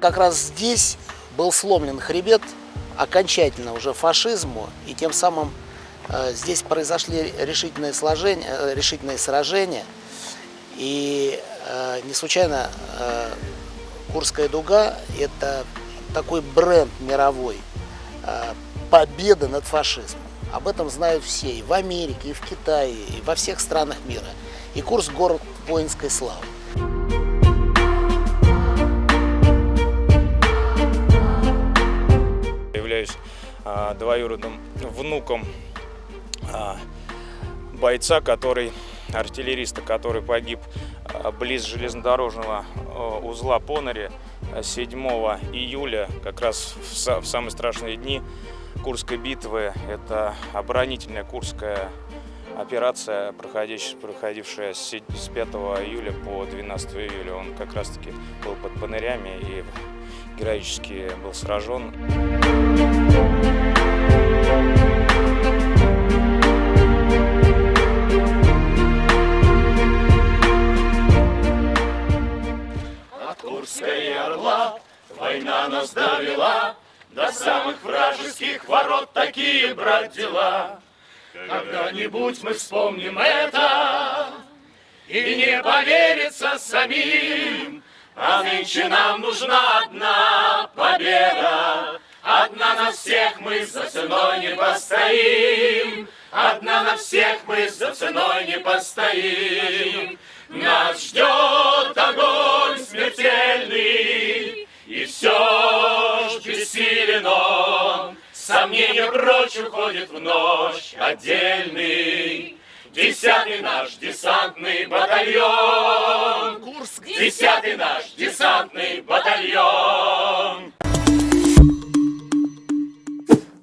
как раз здесь был сломлен хребет окончательно уже фашизму, и тем самым э, здесь произошли решительные, сложения, э, решительные сражения. И э, не случайно э, Курская дуга – это такой бренд мировой э, победы над фашизмом. Об этом знают все и в Америке, и в Китае, и во всех странах мира. И Курск – город воинской славы. Двоюродным внуком а, бойца, который артиллериста, который погиб а, близ железнодорожного а, узла Понари 7 июля, как раз в, самые страшные дни Курской битвы. Это оборонительная Курская операция, проходившая с 5 июля по 12 июля. Он как раз-таки был под Понырями и героически был сражен. От Курской орла война нас довела, До самых вражеских ворот такие, брат, дела. Когда-нибудь мы вспомним это, И не поверится самим, а нынче нам нужна одна победа. Одна на всех мы за ценой не постоим. Одна на всех мы за ценой не постоим. Нас ждет огонь смертельный, И все ж бессилен он. Сомнения прочь уходит в ночь отдельный. Десятый наш десантный батальон. Курск. Десятый наш десантный батальон.